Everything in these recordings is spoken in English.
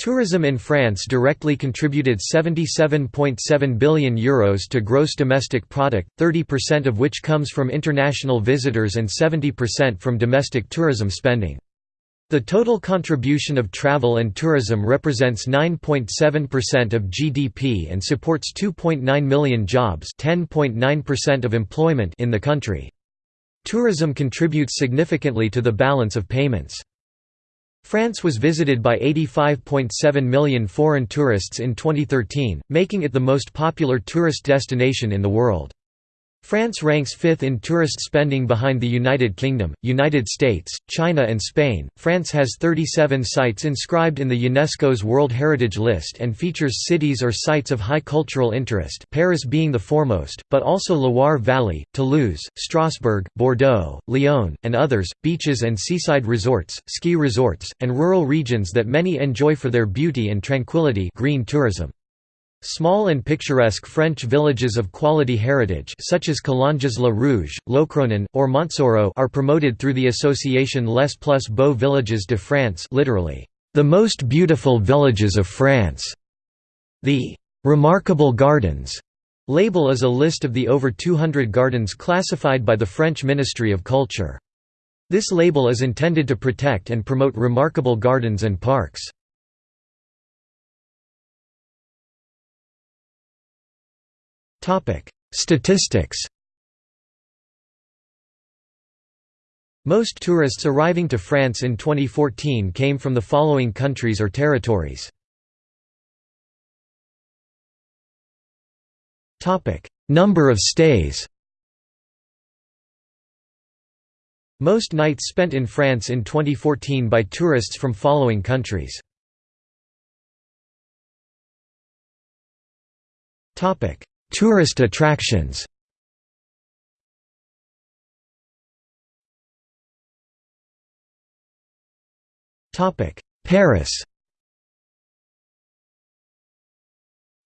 Tourism in France directly contributed €77.7 billion Euros to gross domestic product, 30% of which comes from international visitors and 70% from domestic tourism spending. The total contribution of travel and tourism represents 9.7% of GDP and supports 2.9 million jobs (10.9% of employment in the country. Tourism contributes significantly to the balance of payments. France was visited by 85.7 million foreign tourists in 2013, making it the most popular tourist destination in the world. France ranks fifth in tourist spending behind the United Kingdom, United States, China and Spain. France has 37 sites inscribed in the UNESCO's World Heritage List and features cities or sites of high cultural interest Paris being the foremost, but also Loire Valley, Toulouse, Strasbourg, Bordeaux, Lyon, and others, beaches and seaside resorts, ski resorts, and rural regions that many enjoy for their beauty and tranquility green tourism. Small and picturesque French villages of quality heritage such as Collonges-la-Rouge, Locronan, or Montsoreau are promoted through the association Les Plus Beaux Villages de France literally, the most beautiful villages of France. The «Remarkable Gardens» label is a list of the over 200 gardens classified by the French Ministry of Culture. This label is intended to protect and promote remarkable gardens and parks. Statistics Most tourists arriving to France in 2014 came from the following countries or territories. Number of stays Most nights spent in France in 2014 by tourists from following countries. Topic: Tourist attractions. Paris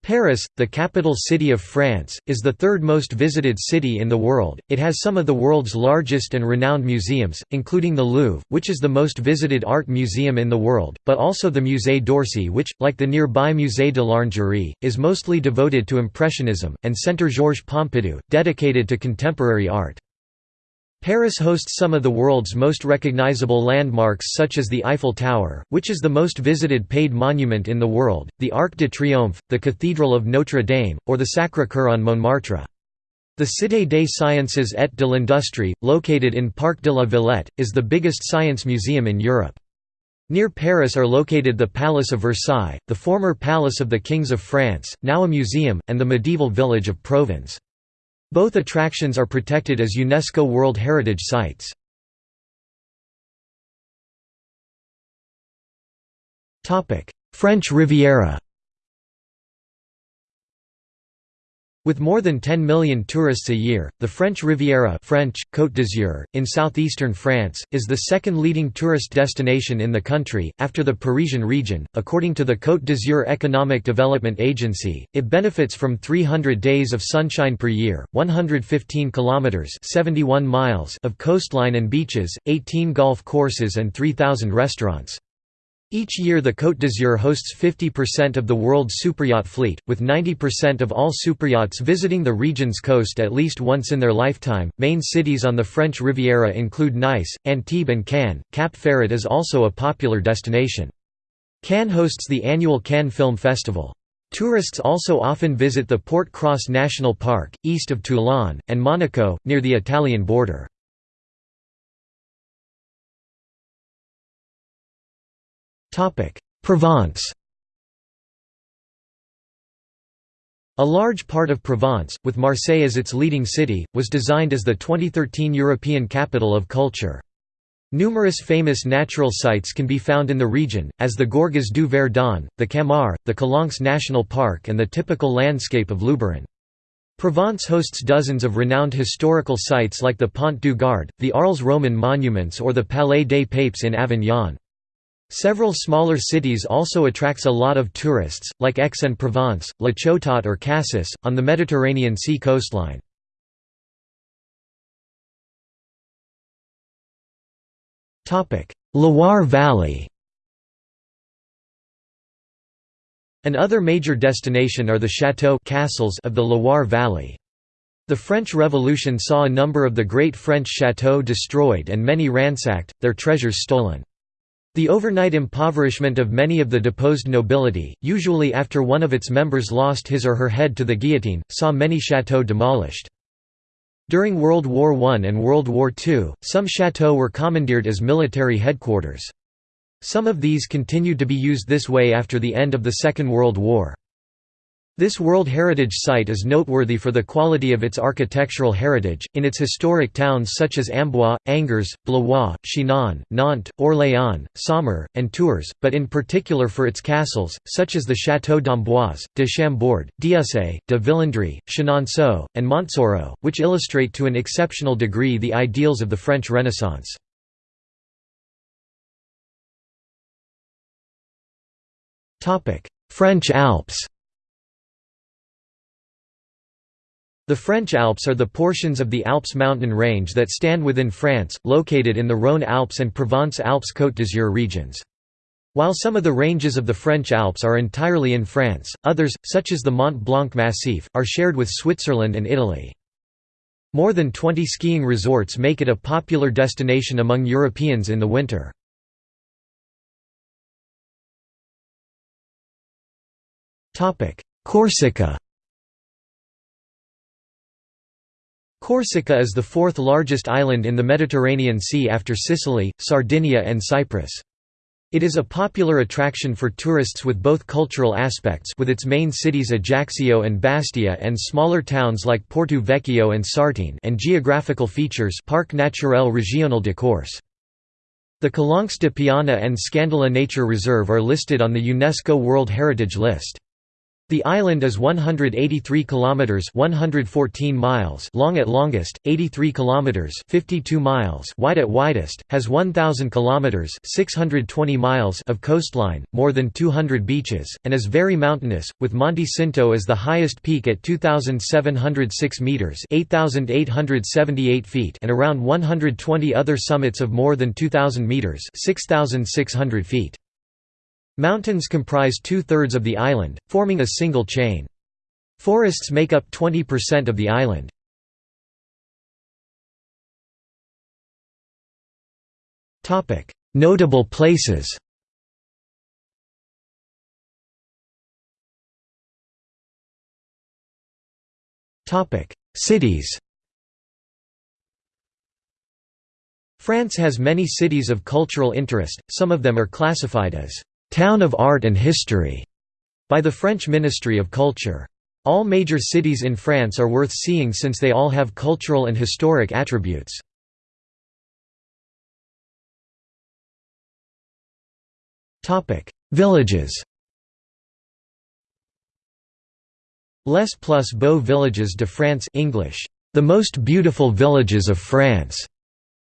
Paris, the capital city of France, is the third most visited city in the world. It has some of the world's largest and renowned museums, including the Louvre, which is the most visited art museum in the world, but also the Musée d'Orsay which, like the nearby Musée de l'Orangerie, is mostly devoted to Impressionism, and Centre Georges Pompidou, dedicated to contemporary art. Paris hosts some of the world's most recognizable landmarks such as the Eiffel Tower, which is the most visited paid monument in the world, the Arc de Triomphe, the Cathedral of Notre Dame, or the Sacré-Cœur on Montmartre. The Cité des Sciences et de l'Industrie, located in Parc de la Villette, is the biggest science museum in Europe. Near Paris are located the Palace of Versailles, the former Palace of the Kings of France, now a museum, and the medieval village of Provins. Both attractions are protected as UNESCO World Heritage Sites. French Riviera With more than 10 million tourists a year, the French Riviera French, Côte d'Azur, in southeastern France, is the second leading tourist destination in the country, after the Parisian region. According to the Côte d'Azur Economic Development Agency, it benefits from 300 days of sunshine per year, 115 kilometers (71 miles) of coastline and beaches, 18 golf courses and 3000 restaurants. Each year the Côte d'Azur hosts 50% of the world's superyacht fleet, with 90% of all superyachts visiting the region's coast at least once in their lifetime. Main cities on the French Riviera include Nice, Antibes and Cannes. Cap Ferrat is also a popular destination. Cannes hosts the annual Cannes Film Festival. Tourists also often visit the Port Cros National Park, east of Toulon, and Monaco, near the Italian border. Provence A large part of Provence, with Marseille as its leading city, was designed as the 2013 European Capital of Culture. Numerous famous natural sites can be found in the region, as the Gorges du Verdon, the Camargue, the Calanques National Park and the typical landscape of Luberon. Provence hosts dozens of renowned historical sites like the Pont du Gard, the Arles Roman monuments or the Palais des Papes in Avignon. Several smaller cities also attracts a lot of tourists, like Aix-en-Provence, La Ciotat or Cassis, on the Mediterranean Sea coastline. Loire Valley An other major destination are the chateaux castles of the Loire Valley. The French Revolution saw a number of the great French chateaux destroyed and many ransacked, their treasures stolen. The overnight impoverishment of many of the deposed nobility, usually after one of its members lost his or her head to the guillotine, saw many chateaux demolished. During World War I and World War II, some chateaux were commandeered as military headquarters. Some of these continued to be used this way after the end of the Second World War. This World Heritage Site is noteworthy for the quality of its architectural heritage, in its historic towns such as Amboise, Angers, Blois, Chinon, Nantes, Orléans, Saumur, and Tours, but in particular for its castles, such as the Château d'Amboise, de Chambord, d'Ussé, de Villandry, Chenonceau, and Montsoreau, which illustrate to an exceptional degree the ideals of the French Renaissance. French Alps The French Alps are the portions of the Alps mountain range that stand within France, located in the Rhône Alps and Provence-Alpes-Côte d'Azur regions. While some of the ranges of the French Alps are entirely in France, others, such as the Mont Blanc Massif, are shared with Switzerland and Italy. More than 20 skiing resorts make it a popular destination among Europeans in the winter. Corsica Corsica is the fourth largest island in the Mediterranean Sea after Sicily, Sardinia and Cyprus. It is a popular attraction for tourists with both cultural aspects with its main cities Ajaccio and Bastia and smaller towns like Porto Vecchio and Sartene and geographical features Parc Naturel Régional de Corse. The Calanques de Piana and Scandola Nature Reserve are listed on the UNESCO World Heritage List. The island is 183 kilometers 114 miles long at longest, 83 kilometers 52 miles wide at widest, has 1000 kilometers 620 miles of coastline, more than 200 beaches, and is very mountainous, with Monte Cinto as the highest peak at 2706 meters 8878 feet and around 120 other summits of more than 2000 meters 6600 feet. Mountains comprise two-thirds of the island, forming a single chain. Forests make up 20% of the island. Notable places Cities France has many cities of cultural interest, some of them are classified as «town of art and history» by the French Ministry of Culture. All major cities in France are worth seeing since they all have cultural and historic attributes. Villages Les plus beaux villages de France English, the most beautiful villages of France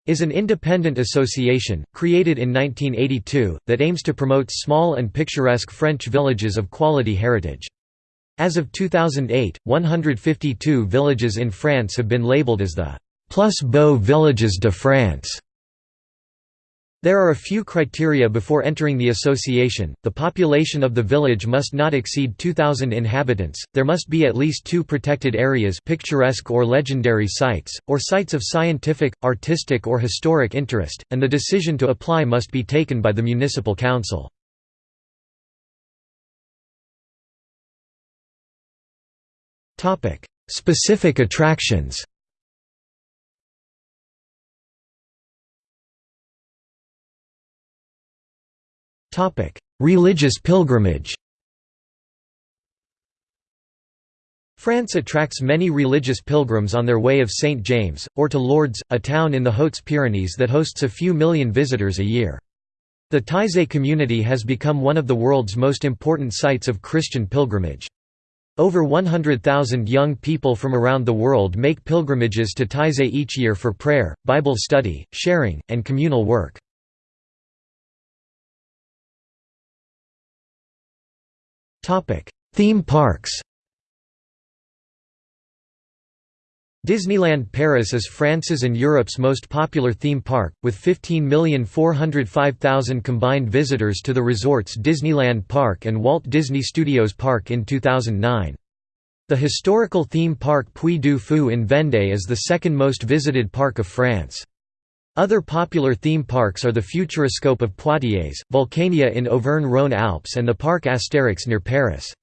is an independent association, created in 1982, that aims to promote small and picturesque French villages of quality heritage. As of 2008, 152 villages in France have been labeled as the Plus Beaux Villages de France. There are a few criteria before entering the association, the population of the village must not exceed 2,000 inhabitants, there must be at least two protected areas picturesque or legendary sites, or sites of scientific, artistic or historic interest, and the decision to apply must be taken by the municipal council. Specific attractions Religious pilgrimage France attracts many religious pilgrims on their way of St. James, or to Lourdes, a town in the Hautes-Pyrenees that hosts a few million visitors a year. The Taizé community has become one of the world's most important sites of Christian pilgrimage. Over 100,000 young people from around the world make pilgrimages to Taizé each year for prayer, Bible study, sharing, and communal work. Theme parks Disneyland Paris is France's and Europe's most popular theme park, with 15,405,000 combined visitors to the resorts Disneyland Park and Walt Disney Studios Park in 2009. The historical theme park Puy du Fou in Vendée is the second most visited park of France. Other popular theme parks are the Futuroscope of Poitiers, Vulcania in Auvergne-Rhône-Alpes and the Parc Astérix near Paris.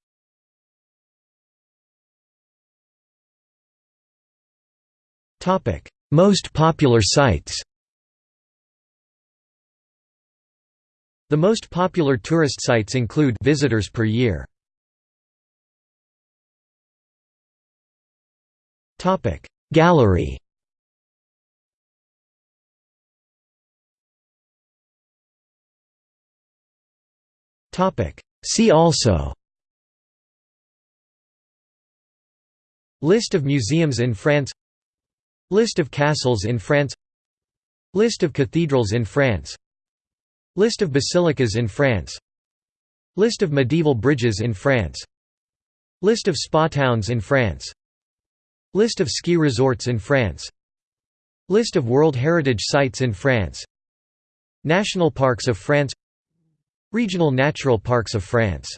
Most popular sites The most popular tourist sites include visitors per year. Gallery See also. List of museums in France. List of castles in France. List of cathedrals in France. List of basilicas in France. List of medieval bridges in France. List of spa towns in France. List of ski resorts in France. List of World Heritage Sites in France. National Parks of France Regional Natural Parks of France